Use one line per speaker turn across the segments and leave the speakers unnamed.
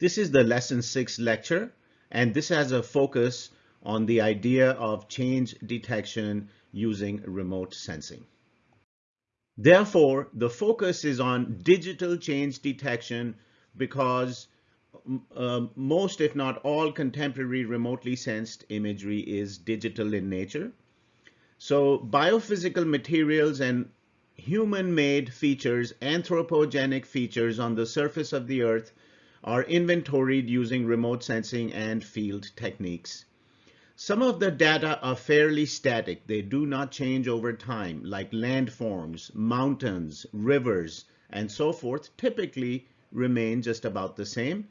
This is the lesson six lecture, and this has a focus on the idea of change detection using remote sensing. Therefore, the focus is on digital change detection because uh, most, if not all, contemporary remotely sensed imagery is digital in nature. So biophysical materials and human-made features, anthropogenic features on the surface of the earth are inventoried using remote sensing and field techniques. Some of the data are fairly static. They do not change over time, like landforms, mountains, rivers, and so forth typically remain just about the same.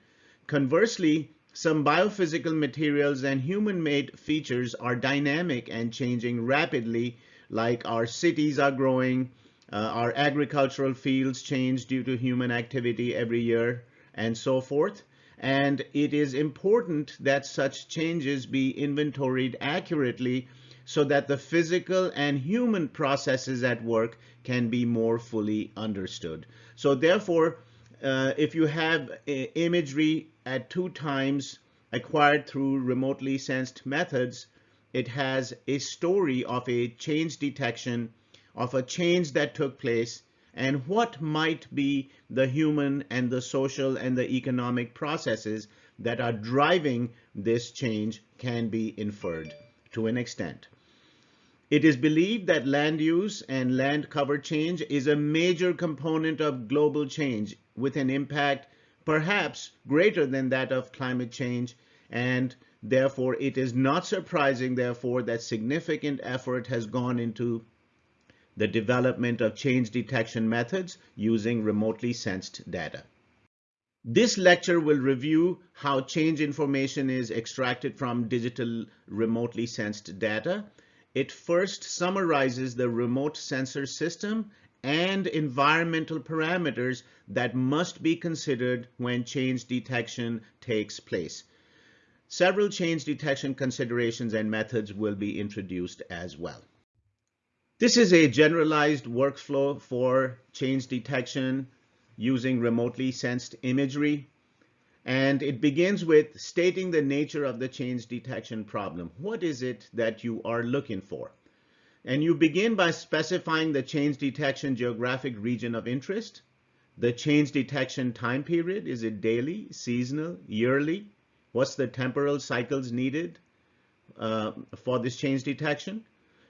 Conversely, some biophysical materials and human-made features are dynamic and changing rapidly, like our cities are growing, uh, our agricultural fields change due to human activity every year, and so forth. And it is important that such changes be inventoried accurately so that the physical and human processes at work can be more fully understood. So therefore, uh, if you have imagery at two times acquired through remotely sensed methods, it has a story of a change detection, of a change that took place, and what might be the human and the social and the economic processes that are driving this change can be inferred to an extent. It is believed that land use and land cover change is a major component of global change with an impact perhaps greater than that of climate change and therefore it is not surprising therefore that significant effort has gone into the development of change detection methods using remotely sensed data. This lecture will review how change information is extracted from digital remotely sensed data it first summarizes the remote sensor system and environmental parameters that must be considered when change detection takes place. Several change detection considerations and methods will be introduced as well. This is a generalized workflow for change detection using remotely sensed imagery. And it begins with stating the nature of the change detection problem. What is it that you are looking for? And you begin by specifying the change detection geographic region of interest, the change detection time period. Is it daily, seasonal, yearly? What's the temporal cycles needed uh, for this change detection?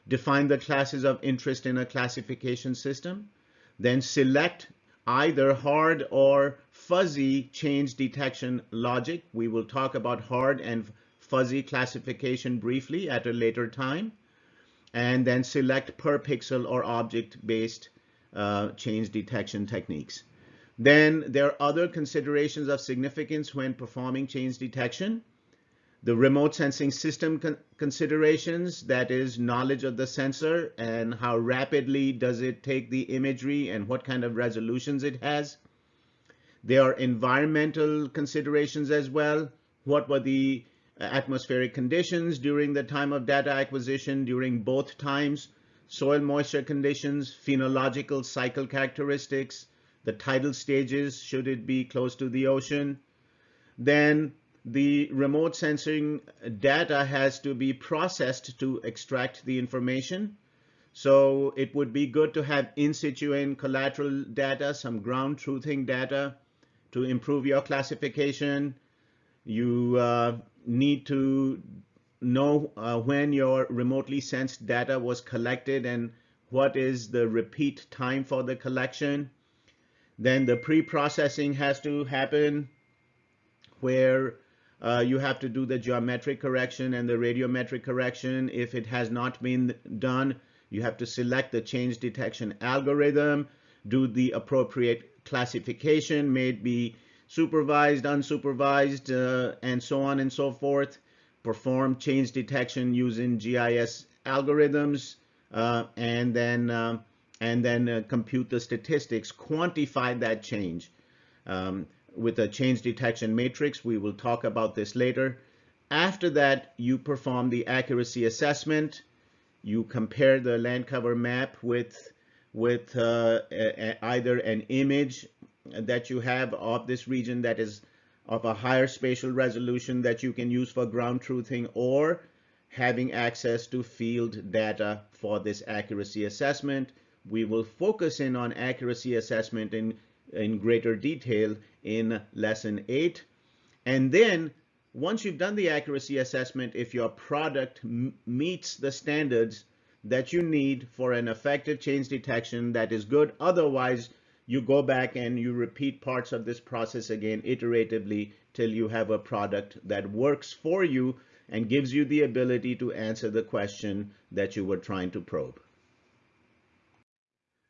Define the classes of interest in a classification system. Then select either hard or fuzzy change detection logic. We will talk about hard and fuzzy classification briefly at a later time. And then select per pixel or object-based uh, change detection techniques. Then there are other considerations of significance when performing change detection. The remote sensing system con considerations, that is knowledge of the sensor and how rapidly does it take the imagery and what kind of resolutions it has. There are environmental considerations as well. What were the uh, atmospheric conditions during the time of data acquisition during both times, soil moisture conditions, phenological cycle characteristics, the tidal stages, should it be close to the ocean. Then the remote sensing data has to be processed to extract the information. So it would be good to have in situ and collateral data, some ground truthing data to improve your classification. You uh, need to know uh, when your remotely sensed data was collected and what is the repeat time for the collection. Then the pre-processing has to happen where uh, you have to do the geometric correction and the radiometric correction. If it has not been done, you have to select the change detection algorithm, do the appropriate classification, may it be supervised, unsupervised, uh, and so on and so forth. Perform change detection using GIS algorithms, uh, and then um, and then uh, compute the statistics, quantify that change. Um, with a change detection matrix. We will talk about this later. After that, you perform the accuracy assessment. You compare the land cover map with, with uh, a, a, either an image that you have of this region that is of a higher spatial resolution that you can use for ground truthing or having access to field data for this accuracy assessment. We will focus in on accuracy assessment in, in greater detail in lesson eight. And then once you've done the accuracy assessment, if your product meets the standards that you need for an effective change detection that is good, otherwise you go back and you repeat parts of this process again iteratively till you have a product that works for you and gives you the ability to answer the question that you were trying to probe.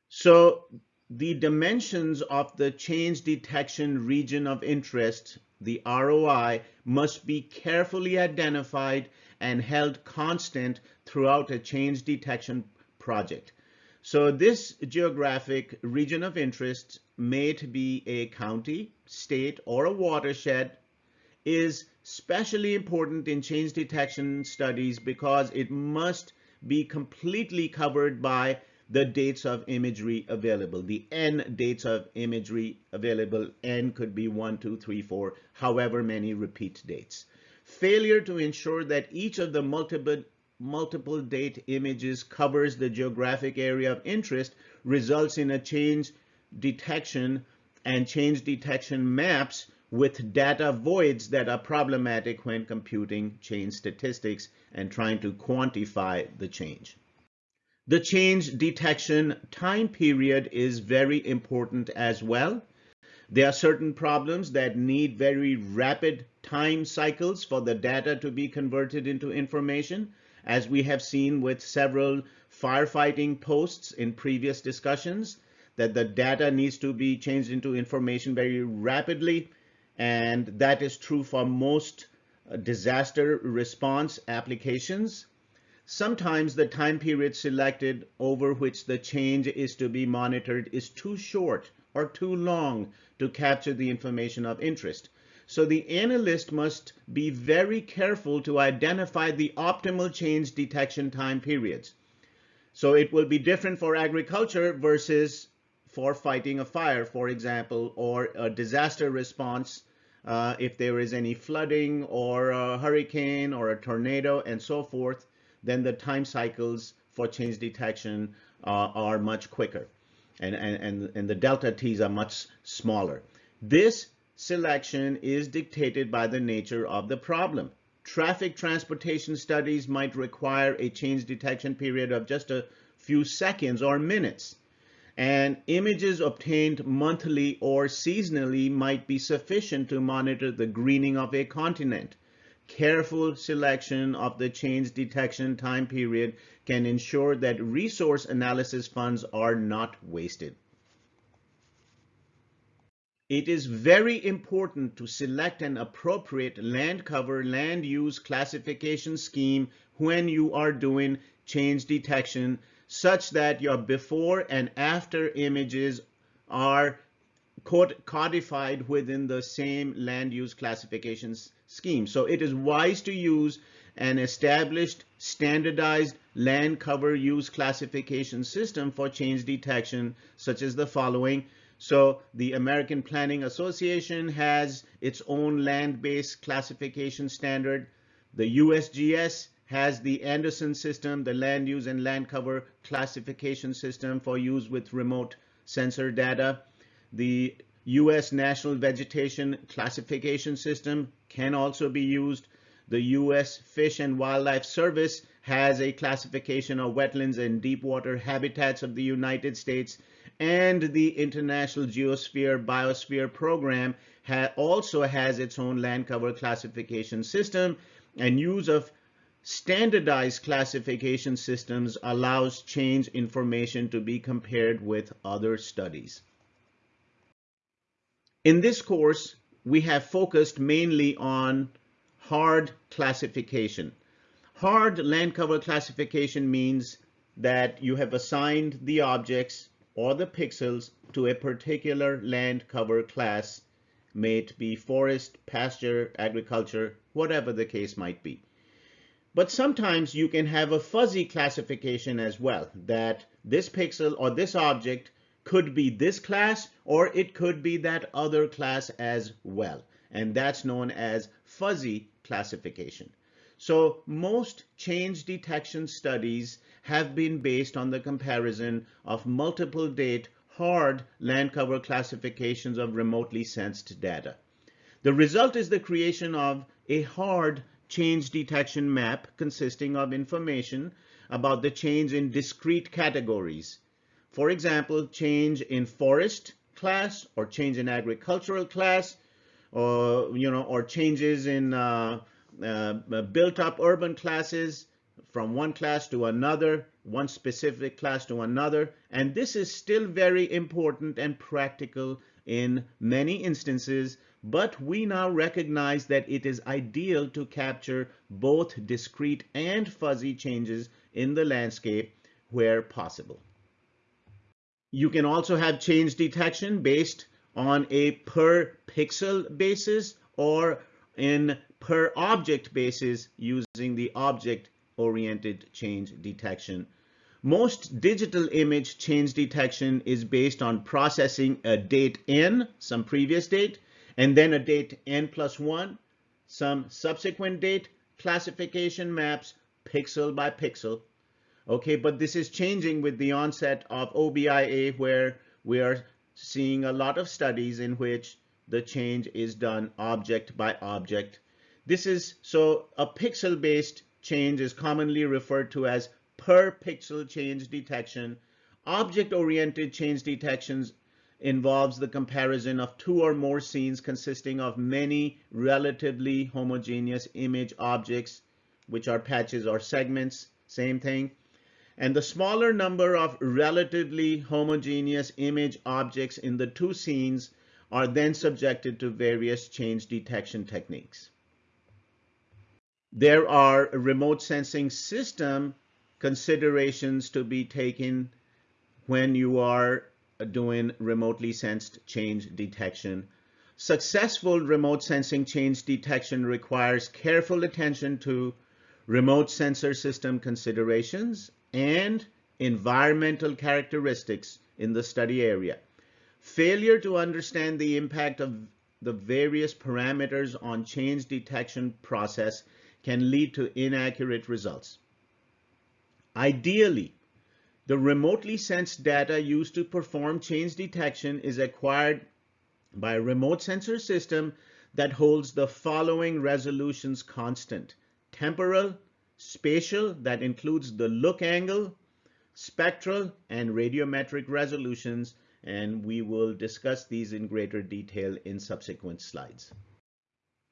So the dimensions of the change detection region of interest, the ROI, must be carefully identified and held constant throughout a change detection project. So this geographic region of interest may be a county, state, or a watershed is especially important in change detection studies because it must be completely covered by the dates of imagery available, the N dates of imagery available. N could be one, two, three, four, however many repeat dates. Failure to ensure that each of the multiple multiple date images covers the geographic area of interest results in a change detection and change detection maps with data voids that are problematic when computing change statistics and trying to quantify the change. The change detection time period is very important as well. There are certain problems that need very rapid time cycles for the data to be converted into information, as we have seen with several firefighting posts in previous discussions, that the data needs to be changed into information very rapidly and that is true for most uh, disaster response applications. Sometimes the time period selected over which the change is to be monitored is too short or too long to capture the information of interest. So the analyst must be very careful to identify the optimal change detection time periods. So it will be different for agriculture versus for fighting a fire, for example, or a disaster response uh, if there is any flooding or a hurricane or a tornado and so forth, then the time cycles for change detection uh, are much quicker and, and, and the delta t's are much smaller. This selection is dictated by the nature of the problem. Traffic transportation studies might require a change detection period of just a few seconds or minutes and images obtained monthly or seasonally might be sufficient to monitor the greening of a continent. Careful selection of the change detection time period can ensure that resource analysis funds are not wasted. It is very important to select an appropriate land cover land use classification scheme when you are doing change detection such that your before and after images are codified within the same land use classifications scheme. So it is wise to use an established standardized land cover use classification system for change detection, such as the following. So the American Planning Association has its own land-based classification standard. The USGS has the Anderson system, the land use and land cover classification system for use with remote sensor data. The U.S. National Vegetation Classification System can also be used. The U.S. Fish and Wildlife Service has a classification of wetlands and deep water habitats of the United States. And the International Geosphere Biosphere Program ha also has its own land cover classification system and use of Standardized classification systems allows change information to be compared with other studies. In this course, we have focused mainly on hard classification. Hard land cover classification means that you have assigned the objects or the pixels to a particular land cover class, may it be forest, pasture, agriculture, whatever the case might be. But sometimes you can have a fuzzy classification as well, that this pixel or this object could be this class or it could be that other class as well. and that's known as fuzzy classification. So most change detection studies have been based on the comparison of multiple date hard land cover classifications of remotely sensed data. The result is the creation of a hard change detection map consisting of information about the change in discrete categories. For example, change in forest class or change in agricultural class or, you know, or changes in uh, uh, built up urban classes from one class to another, one specific class to another. And this is still very important and practical in many instances, but we now recognize that it is ideal to capture both discrete and fuzzy changes in the landscape where possible. You can also have change detection based on a per pixel basis or in per object basis using the object oriented change detection. Most digital image change detection is based on processing a date n, some previous date, and then a date n plus one, some subsequent date, classification maps pixel by pixel. Okay, but this is changing with the onset of OBIA where we are seeing a lot of studies in which the change is done object by object. This is so a pixel based change is commonly referred to as per pixel change detection. Object-oriented change detections involves the comparison of two or more scenes consisting of many relatively homogeneous image objects, which are patches or segments, same thing. And the smaller number of relatively homogeneous image objects in the two scenes are then subjected to various change detection techniques. There are remote sensing system considerations to be taken when you are doing remotely sensed change detection. Successful remote sensing change detection requires careful attention to remote sensor system considerations and environmental characteristics in the study area. Failure to understand the impact of the various parameters on change detection process can lead to inaccurate results. Ideally, the remotely sensed data used to perform change detection is acquired by a remote sensor system that holds the following resolutions constant. Temporal, spatial, that includes the look angle, spectral, and radiometric resolutions, and we will discuss these in greater detail in subsequent slides.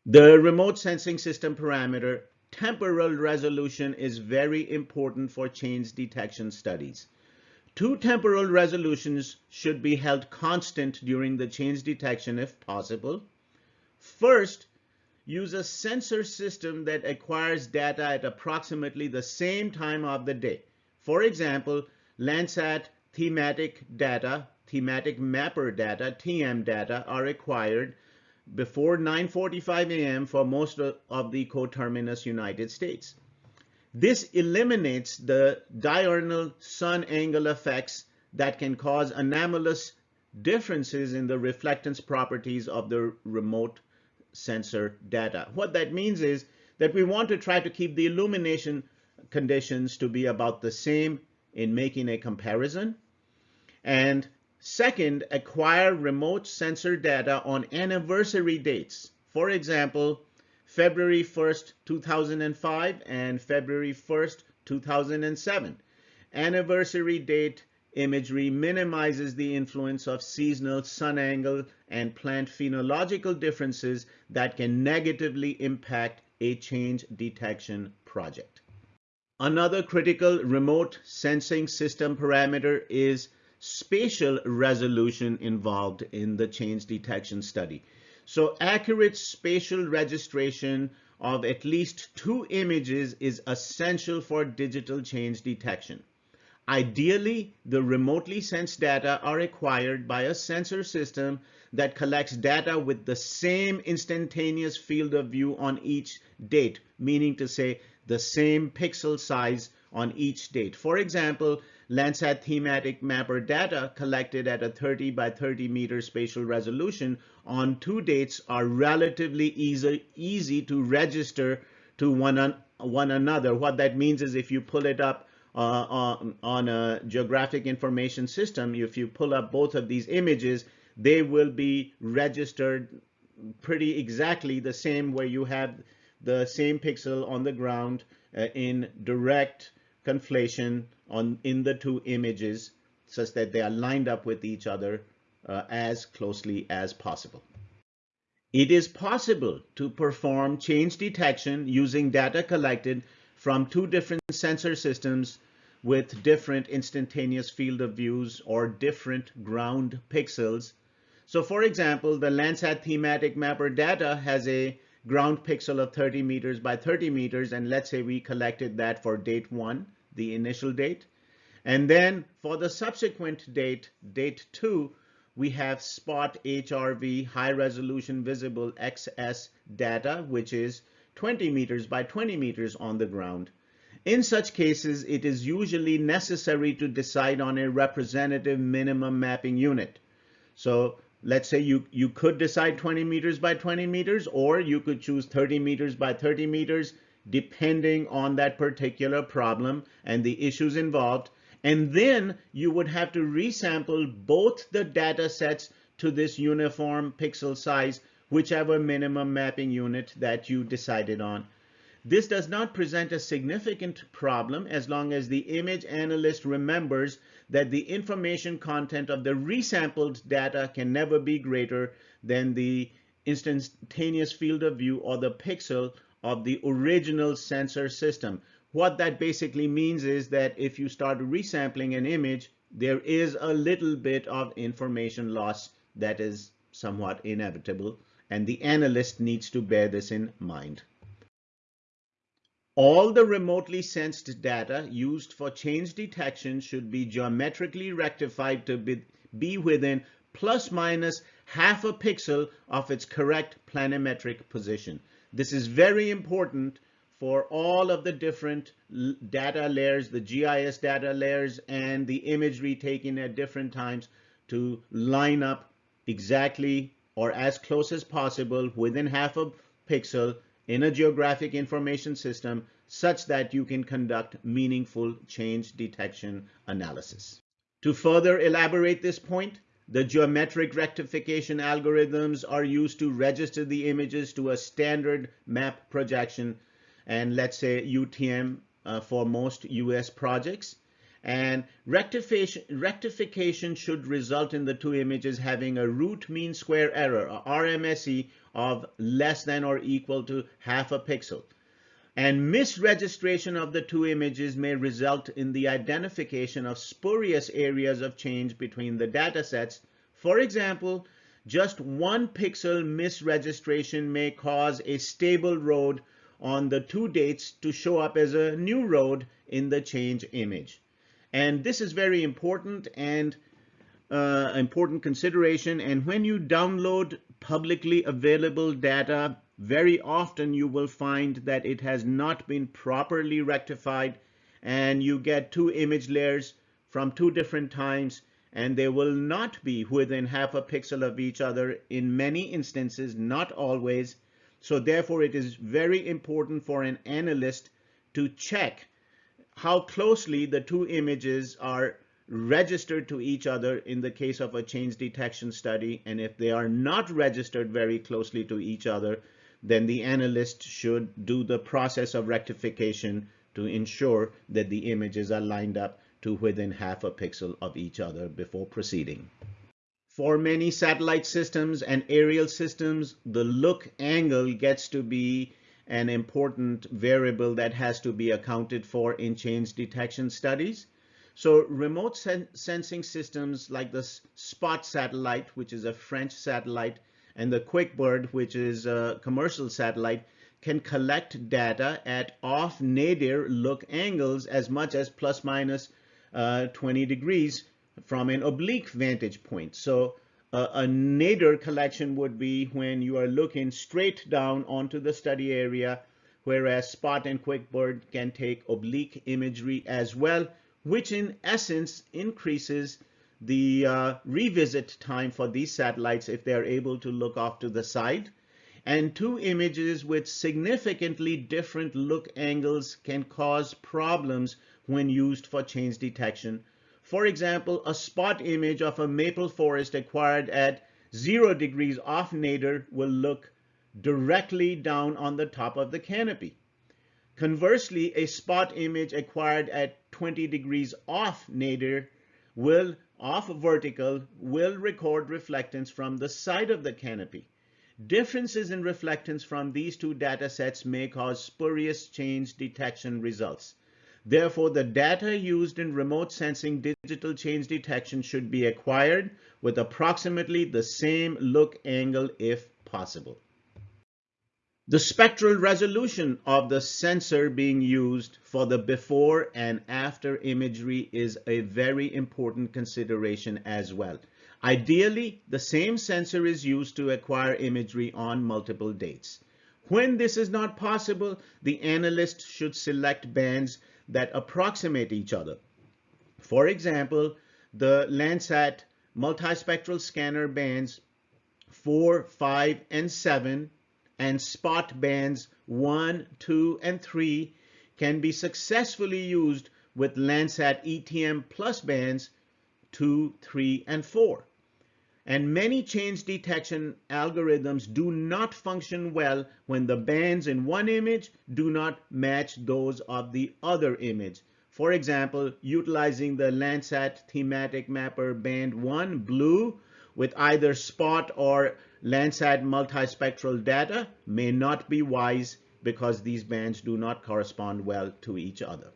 The remote sensing system parameter temporal resolution is very important for change detection studies. Two temporal resolutions should be held constant during the change detection if possible. First, use a sensor system that acquires data at approximately the same time of the day. For example, Landsat thematic data, thematic mapper data, TM data are acquired before 9.45 a.m. for most of the coterminous United States. This eliminates the diurnal sun angle effects that can cause anomalous differences in the reflectance properties of the remote sensor data. What that means is that we want to try to keep the illumination conditions to be about the same in making a comparison. And Second, acquire remote sensor data on anniversary dates. For example, February 1st, 2005 and February 1st, 2007. Anniversary date imagery minimizes the influence of seasonal sun angle and plant phenological differences that can negatively impact a change detection project. Another critical remote sensing system parameter is spatial resolution involved in the change detection study. So accurate spatial registration of at least two images is essential for digital change detection. Ideally, the remotely sensed data are acquired by a sensor system that collects data with the same instantaneous field of view on each date, meaning to say the same pixel size on each date. For example, Landsat thematic mapper data collected at a 30 by 30 meter spatial resolution on two dates are relatively easy, easy to register to one, one another. What that means is if you pull it up on, on a geographic information system, if you pull up both of these images, they will be registered pretty exactly the same where you have the same pixel on the ground uh, in direct conflation on in the two images such that they are lined up with each other uh, as closely as possible. It is possible to perform change detection using data collected from two different sensor systems with different instantaneous field of views or different ground pixels. So for example, the Landsat thematic mapper data has a ground pixel of 30 meters by 30 meters. And let's say we collected that for date one, the initial date. And then for the subsequent date, date two, we have spot HRV high resolution visible XS data, which is 20 meters by 20 meters on the ground. In such cases, it is usually necessary to decide on a representative minimum mapping unit. So let's say you, you could decide 20 meters by 20 meters, or you could choose 30 meters by 30 meters, depending on that particular problem and the issues involved. And then you would have to resample both the data sets to this uniform pixel size, whichever minimum mapping unit that you decided on. This does not present a significant problem as long as the image analyst remembers that the information content of the resampled data can never be greater than the instantaneous field of view or the pixel of the original sensor system. What that basically means is that if you start resampling an image, there is a little bit of information loss that is somewhat inevitable, and the analyst needs to bear this in mind. All the remotely sensed data used for change detection should be geometrically rectified to be, be within plus minus half a pixel of its correct planimetric position. This is very important for all of the different data layers, the GIS data layers, and the imagery taken at different times to line up exactly or as close as possible within half a pixel in a geographic information system such that you can conduct meaningful change detection analysis. To further elaborate this point, the geometric rectification algorithms are used to register the images to a standard map projection and let's say UTM uh, for most US projects. And rectification, rectification should result in the two images having a root mean square error, RMSE, of less than or equal to half a pixel. And misregistration of the two images may result in the identification of spurious areas of change between the data sets. For example, just one pixel misregistration may cause a stable road on the two dates to show up as a new road in the change image. And this is very important and uh, important consideration. And when you download publicly available data, very often you will find that it has not been properly rectified and you get two image layers from two different times and they will not be within half a pixel of each other in many instances, not always. So therefore it is very important for an analyst to check how closely the two images are registered to each other in the case of a change detection study. And if they are not registered very closely to each other, then the analyst should do the process of rectification to ensure that the images are lined up to within half a pixel of each other before proceeding. For many satellite systems and aerial systems, the look angle gets to be an important variable that has to be accounted for in change detection studies. So remote sen sensing systems like the SPOT satellite, which is a French satellite, and the QuickBird, which is a commercial satellite, can collect data at off nadir look angles as much as plus minus, uh, 20 degrees from an oblique vantage point. So uh, a nadir collection would be when you are looking straight down onto the study area whereas spot and QuickBird can take oblique imagery as well, which in essence increases the uh, revisit time for these satellites if they're able to look off to the side. And two images with significantly different look angles can cause problems when used for change detection. For example, a spot image of a maple forest acquired at zero degrees off nadir will look directly down on the top of the canopy. Conversely, a spot image acquired at 20 degrees off nadir will, off vertical, will record reflectance from the side of the canopy. Differences in reflectance from these two data sets may cause spurious change detection results. Therefore, the data used in remote sensing digital change detection should be acquired with approximately the same look angle if possible. The spectral resolution of the sensor being used for the before and after imagery is a very important consideration as well. Ideally, the same sensor is used to acquire imagery on multiple dates. When this is not possible, the analyst should select bands that approximate each other. For example, the Landsat multispectral scanner bands 4, 5, and 7 and spot bands 1, 2, and 3 can be successfully used with Landsat ETM plus bands 2, 3, and 4. And many change detection algorithms do not function well when the bands in one image do not match those of the other image. For example, utilizing the Landsat thematic mapper band 1 blue with either spot or Landsat multispectral data may not be wise because these bands do not correspond well to each other.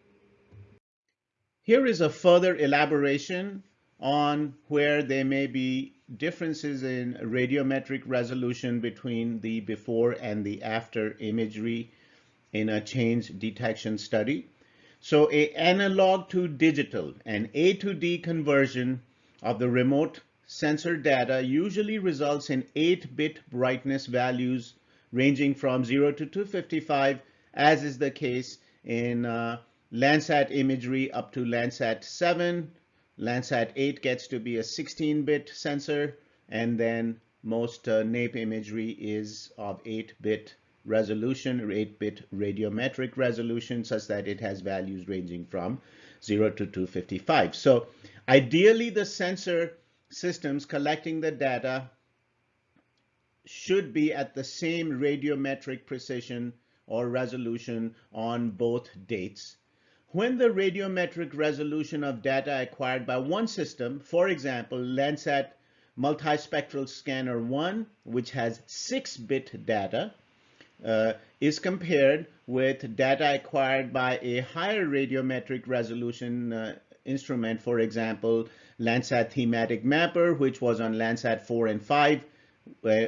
Here is a further elaboration on where there may be differences in radiometric resolution between the before and the after imagery in a change detection study. So a analog to digital, an A to D conversion of the remote sensor data usually results in 8-bit brightness values ranging from 0 to 255, as is the case in uh, Landsat imagery up to Landsat 7. Landsat 8 gets to be a 16-bit sensor, and then most uh, NAIP imagery is of 8-bit resolution or 8-bit radiometric resolution such that it has values ranging from 0 to 255. So ideally, the sensor systems collecting the data should be at the same radiometric precision or resolution on both dates. When the radiometric resolution of data acquired by one system, for example, Landsat Multispectral Scanner 1, which has 6-bit data, uh, is compared with data acquired by a higher radiometric resolution uh, instrument, for example, Landsat Thematic Mapper, which was on Landsat 4 and 5,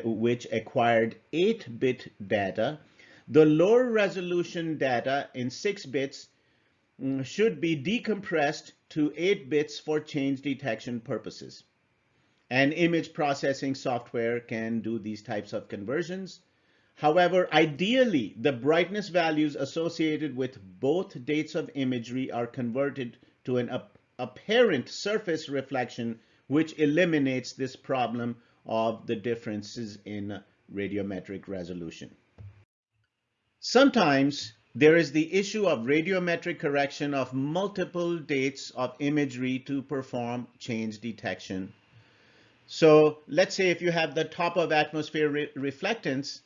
which acquired 8-bit data. The lower resolution data in 6 bits Mm, should be decompressed to 8 bits for change detection purposes. And image processing software can do these types of conversions. However, ideally, the brightness values associated with both dates of imagery are converted to an apparent surface reflection, which eliminates this problem of the differences in radiometric resolution. Sometimes there is the issue of radiometric correction of multiple dates of imagery to perform change detection. So let's say if you have the top of atmosphere re reflectance,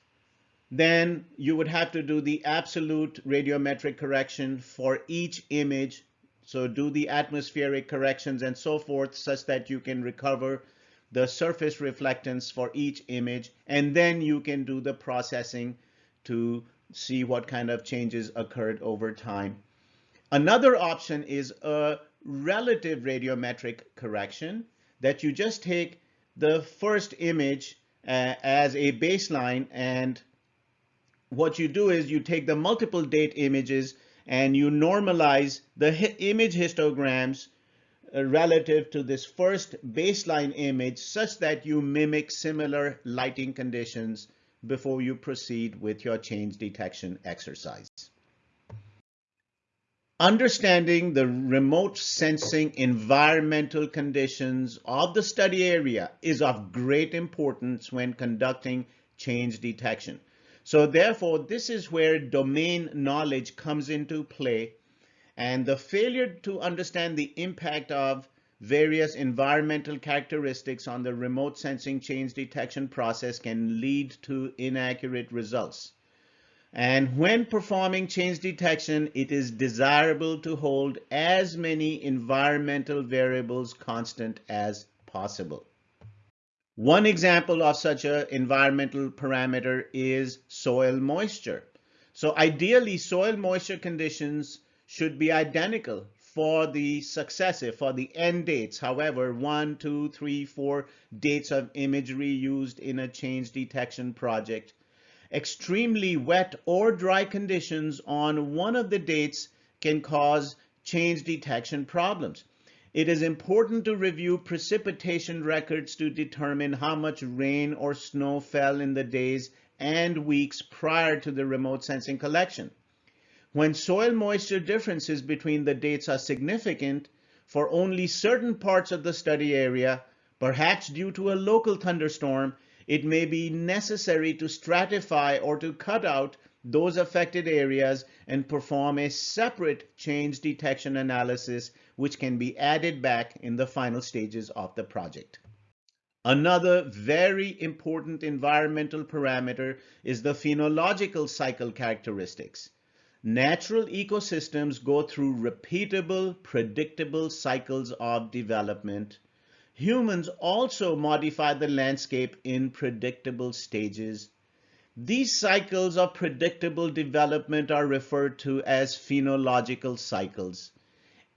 then you would have to do the absolute radiometric correction for each image so do the atmospheric corrections and so forth such that you can recover the surface reflectance for each image. And then you can do the processing to see what kind of changes occurred over time. Another option is a relative radiometric correction that you just take the first image uh, as a baseline and what you do is you take the multiple date images and you normalize the image histograms uh, relative to this first baseline image such that you mimic similar lighting conditions before you proceed with your change detection exercise. Understanding the remote sensing environmental conditions of the study area is of great importance when conducting change detection. So therefore, this is where domain knowledge comes into play and the failure to understand the impact of various environmental characteristics on the remote sensing change detection process can lead to inaccurate results. And when performing change detection, it is desirable to hold as many environmental variables constant as possible. One example of such an environmental parameter is soil moisture. So ideally, soil moisture conditions should be identical for the successive, for the end dates. However, one, two, three, four dates of imagery used in a change detection project. Extremely wet or dry conditions on one of the dates can cause change detection problems. It is important to review precipitation records to determine how much rain or snow fell in the days and weeks prior to the remote sensing collection. When soil moisture differences between the dates are significant for only certain parts of the study area, perhaps due to a local thunderstorm, it may be necessary to stratify or to cut out those affected areas and perform a separate change detection analysis, which can be added back in the final stages of the project. Another very important environmental parameter is the phenological cycle characteristics. Natural ecosystems go through repeatable, predictable cycles of development. Humans also modify the landscape in predictable stages. These cycles of predictable development are referred to as phenological cycles.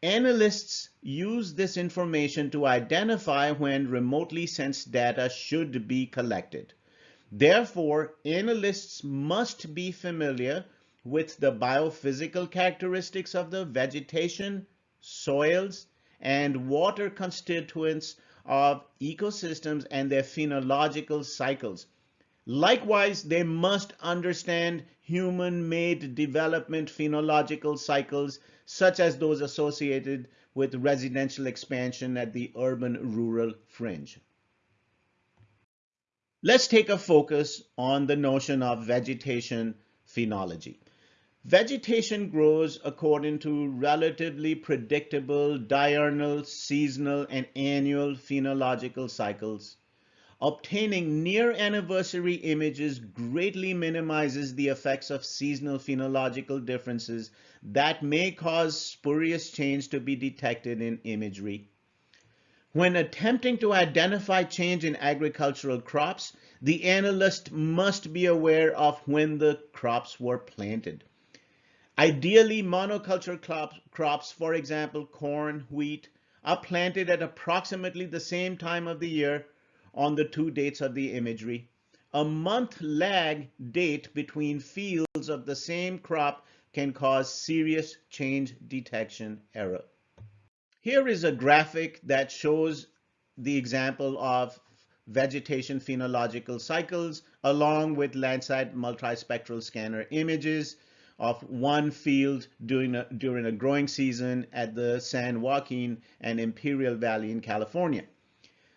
Analysts use this information to identify when remotely sensed data should be collected. Therefore, analysts must be familiar with the biophysical characteristics of the vegetation, soils, and water constituents of ecosystems and their phenological cycles. Likewise, they must understand human-made development phenological cycles, such as those associated with residential expansion at the urban-rural fringe. Let's take a focus on the notion of vegetation phenology. Vegetation grows according to relatively predictable diurnal, seasonal, and annual phenological cycles. Obtaining near anniversary images greatly minimizes the effects of seasonal phenological differences that may cause spurious change to be detected in imagery. When attempting to identify change in agricultural crops, the analyst must be aware of when the crops were planted. Ideally, monoculture crops, for example, corn, wheat, are planted at approximately the same time of the year on the two dates of the imagery. A month lag date between fields of the same crop can cause serious change detection error. Here is a graphic that shows the example of vegetation phenological cycles along with Landsat multispectral scanner images of one field during a, during a growing season at the San Joaquin and Imperial Valley in California.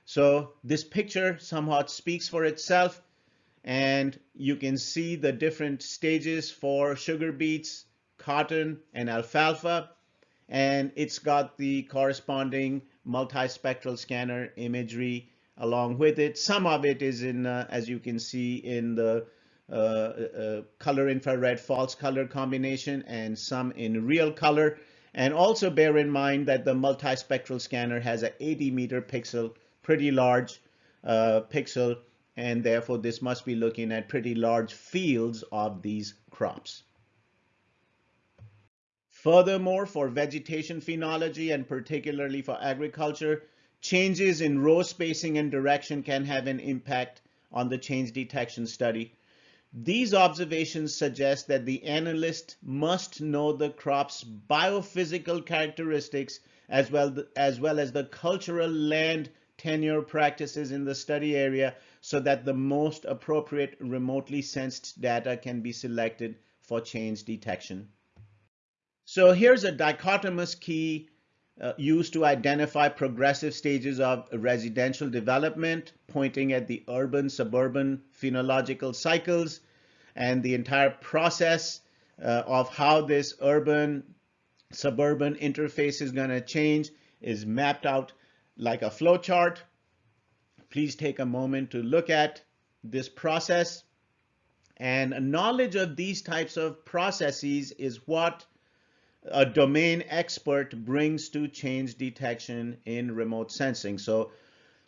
So this picture somewhat speaks for itself and you can see the different stages for sugar beets, cotton, and alfalfa. And it's got the corresponding multispectral scanner imagery along with it. Some of it is in, uh, as you can see in the color infrared false color combination and some in real color. And also bear in mind that the multispectral scanner has a 80 meter pixel, pretty large uh, pixel, and therefore this must be looking at pretty large fields of these crops. Furthermore, for vegetation phenology and particularly for agriculture, changes in row spacing and direction can have an impact on the change detection study. These observations suggest that the analyst must know the crop's biophysical characteristics as well, as well as the cultural land tenure practices in the study area so that the most appropriate remotely sensed data can be selected for change detection. So here's a dichotomous key uh, used to identify progressive stages of residential development, pointing at the urban-suburban phenological cycles and the entire process uh, of how this urban-suburban interface is going to change is mapped out like a flow chart please take a moment to look at this process. And knowledge of these types of processes is what a domain expert brings to change detection in remote sensing. So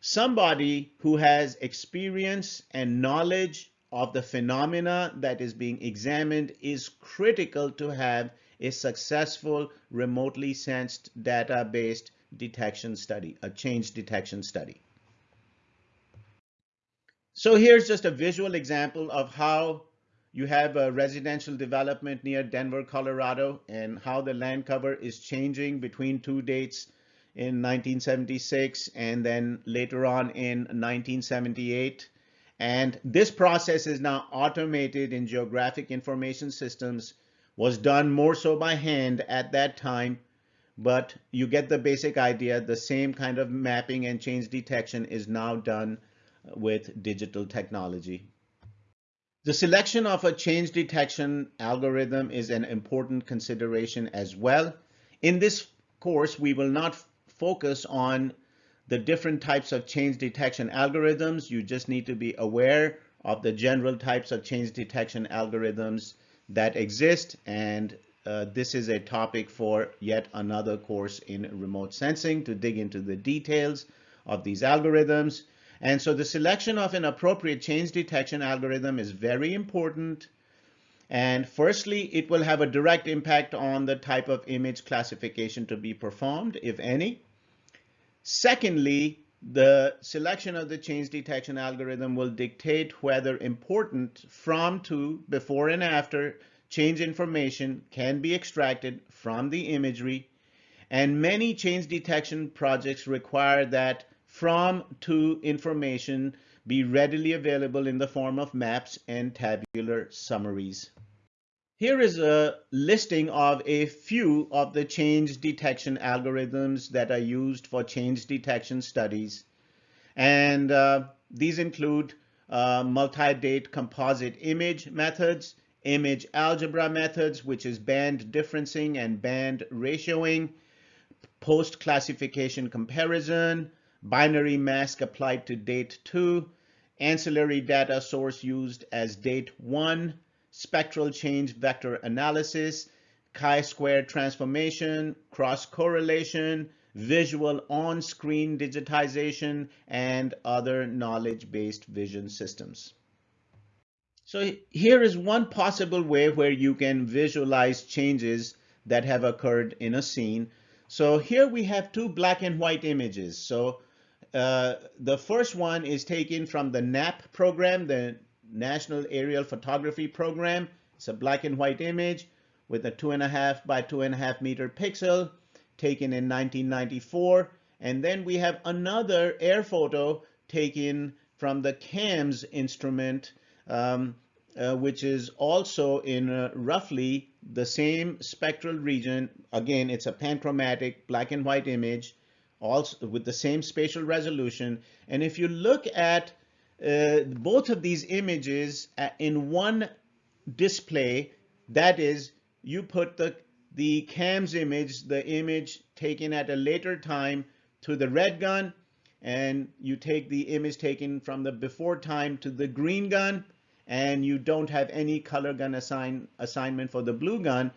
somebody who has experience and knowledge of the phenomena that is being examined is critical to have a successful remotely sensed data-based detection study, a change detection study. So here's just a visual example of how you have a residential development near Denver, Colorado, and how the land cover is changing between two dates in 1976 and then later on in 1978. And this process is now automated in geographic information systems, was done more so by hand at that time, but you get the basic idea. The same kind of mapping and change detection is now done with digital technology. The selection of a change detection algorithm is an important consideration as well. In this course, we will not focus on the different types of change detection algorithms. You just need to be aware of the general types of change detection algorithms that exist. And uh, this is a topic for yet another course in remote sensing to dig into the details of these algorithms. And so the selection of an appropriate change detection algorithm is very important. And firstly, it will have a direct impact on the type of image classification to be performed, if any. Secondly, the selection of the change detection algorithm will dictate whether important from to before and after change information can be extracted from the imagery. And many change detection projects require that from to information be readily available in the form of maps and tabular summaries. Here is a listing of a few of the change detection algorithms that are used for change detection studies. And uh, these include uh, multi-date composite image methods, image algebra methods, which is band differencing and band ratioing, post-classification comparison, binary mask applied to date 2, ancillary data source used as date 1, spectral change vector analysis, chi-square transformation, cross-correlation, visual on-screen digitization, and other knowledge-based vision systems. So here is one possible way where you can visualize changes that have occurred in a scene. So here we have two black and white images. So uh, the first one is taken from the NAPP program, the National Aerial Photography Program. It's a black and white image with a two and a half by two and a half meter pixel taken in 1994. And then we have another air photo taken from the CAMS instrument, um, uh, which is also in uh, roughly the same spectral region. Again, it's a panchromatic black and white image also with the same spatial resolution. And if you look at uh, both of these images uh, in one display, that is, you put the, the CAMS image, the image taken at a later time to the red gun, and you take the image taken from the before time to the green gun, and you don't have any color gun assign, assignment for the blue gun.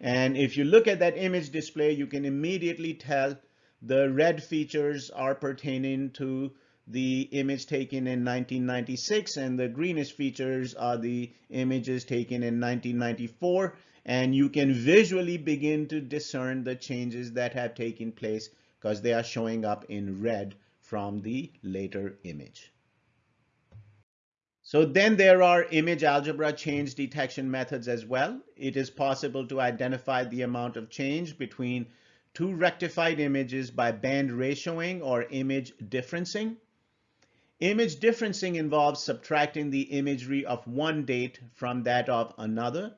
And if you look at that image display, you can immediately tell the red features are pertaining to the image taken in 1996 and the greenish features are the images taken in 1994 and you can visually begin to discern the changes that have taken place because they are showing up in red from the later image. So then there are image algebra change detection methods as well. It is possible to identify the amount of change between two rectified images by band ratioing or image differencing. Image differencing involves subtracting the imagery of one date from that of another.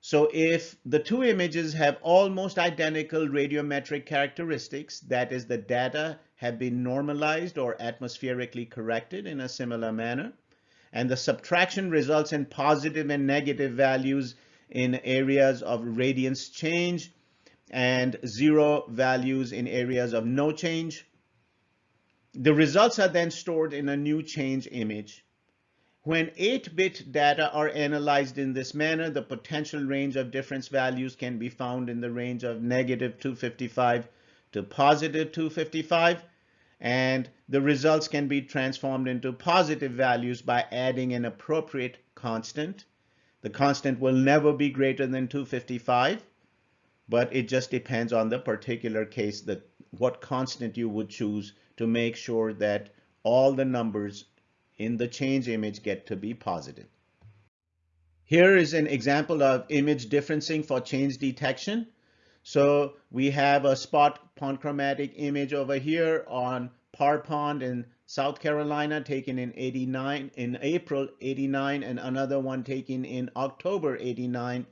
So if the two images have almost identical radiometric characteristics, that is the data have been normalized or atmospherically corrected in a similar manner, and the subtraction results in positive and negative values in areas of radiance change and zero values in areas of no change. The results are then stored in a new change image. When 8-bit data are analyzed in this manner, the potential range of difference values can be found in the range of negative 255 to positive 255, and the results can be transformed into positive values by adding an appropriate constant. The constant will never be greater than 255, but it just depends on the particular case that what constant you would choose to make sure that all the numbers in the change image get to be positive. Here is an example of image differencing for change detection. So we have a SPOT panchromatic image over here on Par Pond in South Carolina taken in 89 in April 89 and another one taken in October 89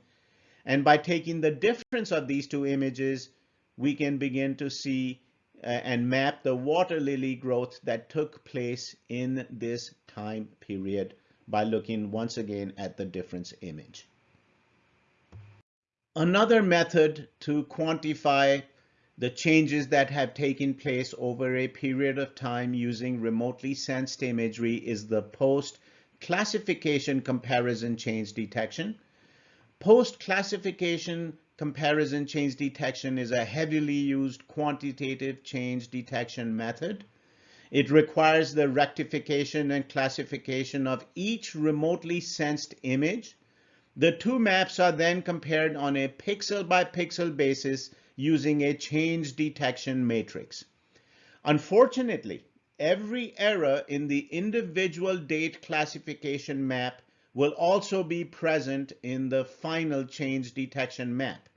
and by taking the difference of these two images, we can begin to see uh, and map the water lily growth that took place in this time period by looking once again at the difference image. Another method to quantify the changes that have taken place over a period of time using remotely sensed imagery is the post classification comparison change detection. Post-classification comparison change detection is a heavily used quantitative change detection method. It requires the rectification and classification of each remotely sensed image. The two maps are then compared on a pixel by pixel basis using a change detection matrix. Unfortunately, every error in the individual date classification map will also be present in the final change detection map.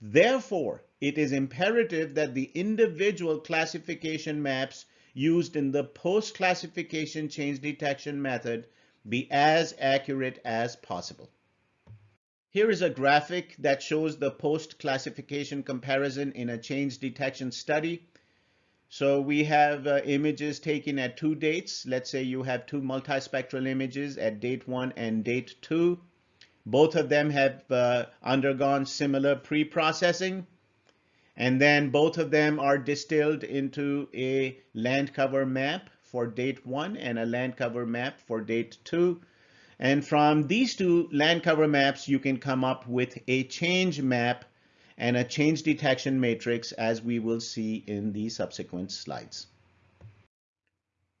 Therefore, it is imperative that the individual classification maps used in the post-classification change detection method be as accurate as possible. Here is a graphic that shows the post-classification comparison in a change detection study. So we have uh, images taken at two dates. Let's say you have two multispectral images at date one and date two. Both of them have uh, undergone similar pre-processing. And then both of them are distilled into a land cover map for date one and a land cover map for date two. And from these two land cover maps, you can come up with a change map and a change detection matrix as we will see in the subsequent slides.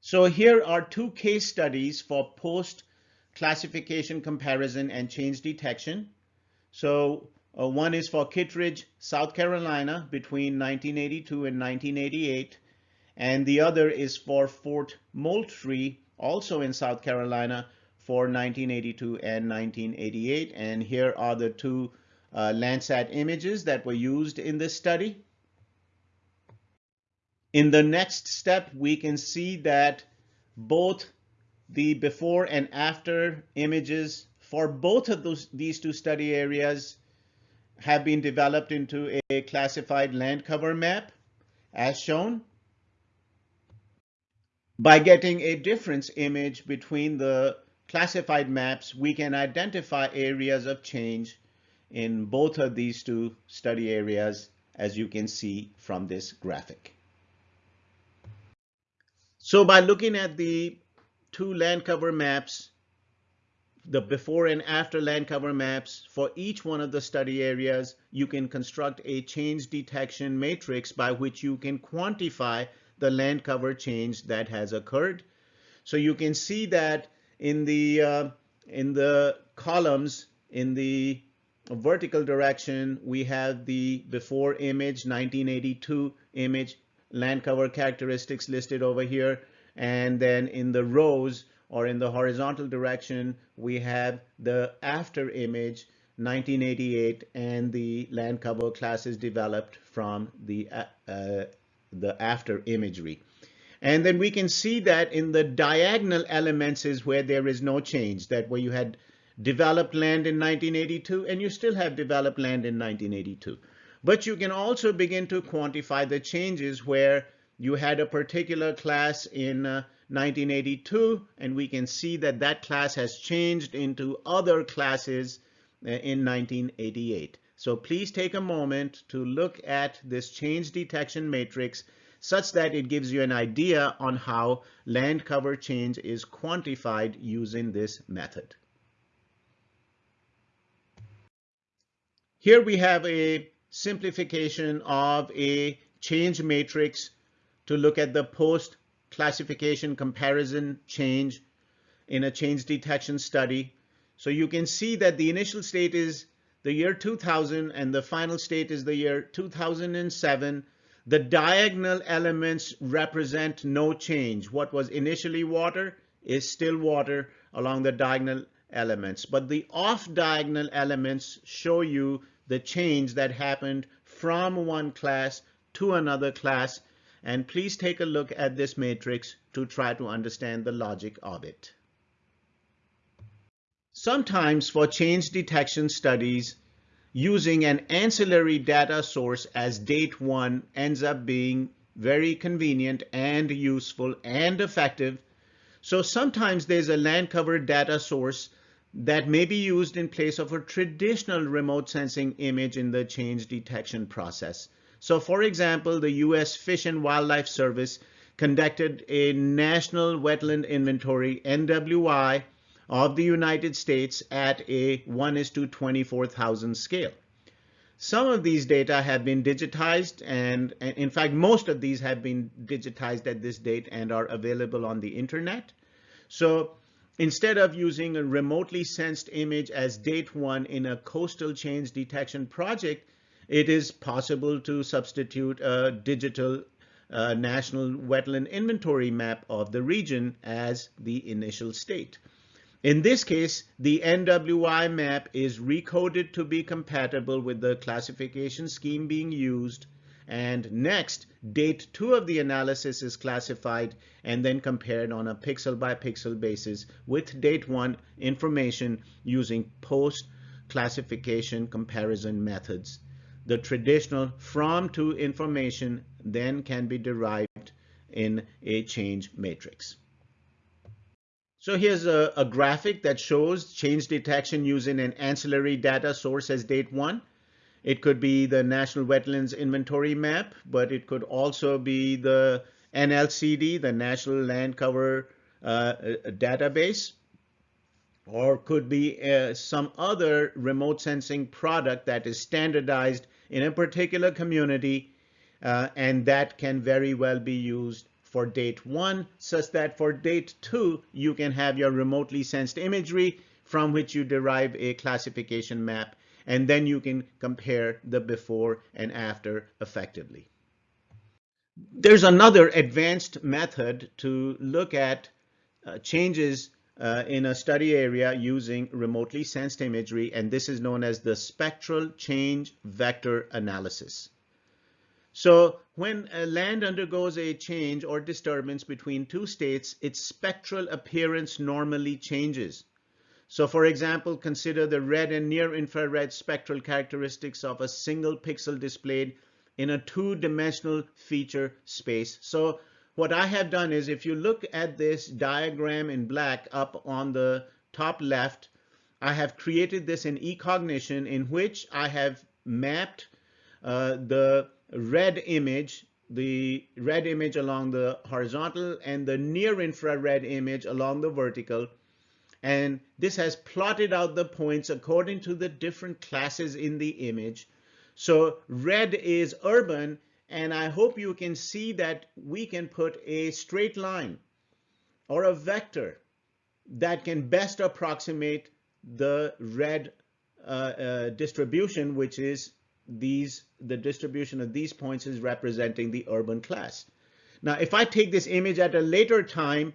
So here are two case studies for post classification comparison and change detection. So uh, one is for Kittredge, South Carolina between 1982 and 1988. And the other is for Fort Moultrie, also in South Carolina for 1982 and 1988. And here are the two uh, Landsat images that were used in this study. In the next step, we can see that both the before and after images for both of those, these two study areas have been developed into a classified land cover map as shown. By getting a difference image between the classified maps, we can identify areas of change in both of these two study areas, as you can see from this graphic. So by looking at the two land cover maps, the before and after land cover maps for each one of the study areas, you can construct a change detection matrix by which you can quantify the land cover change that has occurred. So you can see that in the uh, in the columns in the vertical direction, we have the before image 1982 image land cover characteristics listed over here. And then in the rows or in the horizontal direction, we have the after image 1988 and the land cover classes developed from the, uh, the after imagery. And then we can see that in the diagonal elements is where there is no change, that where you had developed land in 1982 and you still have developed land in 1982. But you can also begin to quantify the changes where you had a particular class in uh, 1982 and we can see that that class has changed into other classes uh, in 1988. So please take a moment to look at this change detection matrix such that it gives you an idea on how land cover change is quantified using this method. Here we have a simplification of a change matrix to look at the post classification comparison change in a change detection study. So you can see that the initial state is the year 2000 and the final state is the year 2007 the diagonal elements represent no change. What was initially water is still water along the diagonal elements. But the off diagonal elements show you the change that happened from one class to another class. And please take a look at this matrix to try to understand the logic of it. Sometimes for change detection studies, using an ancillary data source as date one ends up being very convenient and useful and effective. So sometimes there's a land cover data source that may be used in place of a traditional remote sensing image in the change detection process. So for example, the U.S. Fish and Wildlife Service conducted a National Wetland Inventory, NWI, of the United States at a 1 is to 24,000 scale. Some of these data have been digitized and, and, in fact most of these have been digitized at this date and are available on the internet. So instead of using a remotely sensed image as date one in a coastal change detection project, it is possible to substitute a digital uh, national wetland inventory map of the region as the initial state. In this case, the NWI map is recoded to be compatible with the classification scheme being used. And next, date two of the analysis is classified and then compared on a pixel by pixel basis with date one information using post classification comparison methods. The traditional from to information then can be derived in a change matrix. So here's a, a, graphic that shows change detection using an ancillary data source as date one. It could be the National Wetlands Inventory Map, but it could also be the NLCD, the National Land Cover uh, Database, or could be uh, some other remote sensing product that is standardized in a particular community, uh, and that can very well be used for date one, such that for date two, you can have your remotely sensed imagery from which you derive a classification map, and then you can compare the before and after effectively. There's another advanced method to look at uh, changes uh, in a study area using remotely sensed imagery, and this is known as the spectral change vector analysis. So when a land undergoes a change or disturbance between two states, its spectral appearance normally changes. So for example, consider the red and near infrared spectral characteristics of a single pixel displayed in a two-dimensional feature space. So what I have done is if you look at this diagram in black up on the top left, I have created this in eCognition in which I have mapped uh, the red image, the red image along the horizontal and the near infrared image along the vertical. And this has plotted out the points according to the different classes in the image. So red is urban, and I hope you can see that we can put a straight line or a vector that can best approximate the red uh, uh, distribution, which is these the distribution of these points is representing the urban class. Now, if I take this image at a later time,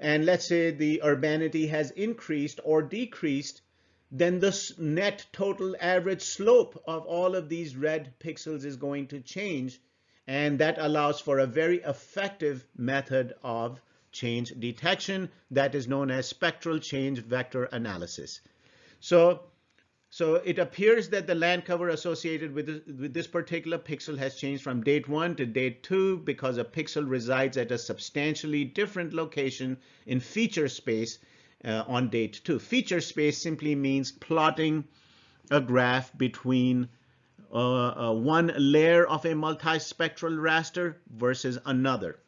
and let's say the urbanity has increased or decreased, then the net total average slope of all of these red pixels is going to change. and that allows for a very effective method of change detection that is known as spectral change vector analysis. So, so it appears that the land cover associated with this, with this particular pixel has changed from date one to date two because a pixel resides at a substantially different location in feature space uh, on date two. Feature space simply means plotting a graph between uh, uh, one layer of a multispectral raster versus another.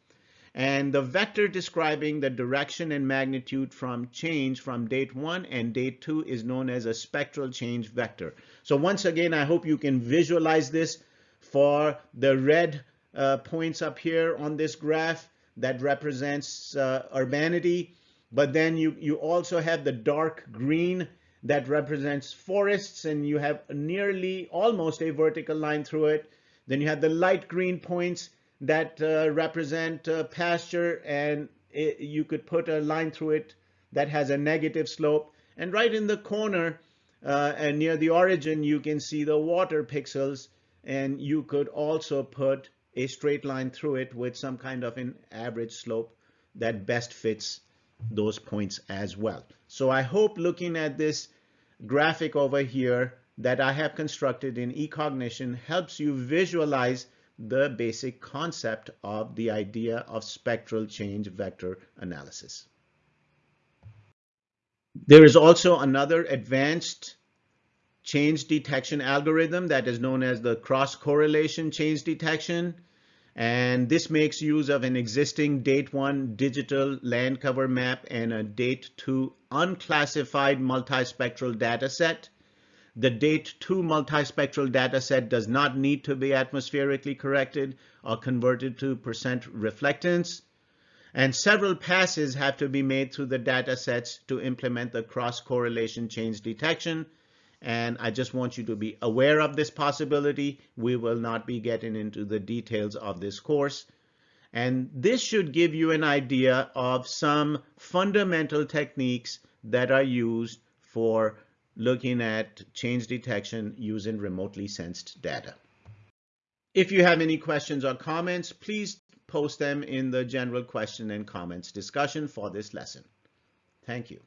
And the vector describing the direction and magnitude from change from date one and date two is known as a spectral change vector. So once again, I hope you can visualize this for the red uh, points up here on this graph that represents uh, urbanity. But then you, you also have the dark green that represents forests and you have nearly almost a vertical line through it. Then you have the light green points that uh, represent uh, pasture and it, you could put a line through it that has a negative slope. And right in the corner uh, and near the origin, you can see the water pixels and you could also put a straight line through it with some kind of an average slope that best fits those points as well. So I hope looking at this graphic over here that I have constructed in eCognition helps you visualize the basic concept of the idea of spectral change vector analysis. There is also another advanced change detection algorithm that is known as the cross correlation change detection. And this makes use of an existing date one digital land cover map and a date two unclassified multispectral data set. The date two multispectral data set does not need to be atmospherically corrected or converted to percent reflectance. And several passes have to be made through the data sets to implement the cross correlation change detection. And I just want you to be aware of this possibility. We will not be getting into the details of this course. And this should give you an idea of some fundamental techniques that are used for looking at change detection using remotely sensed data. If you have any questions or comments, please post them in the general question and comments discussion for this lesson. Thank you.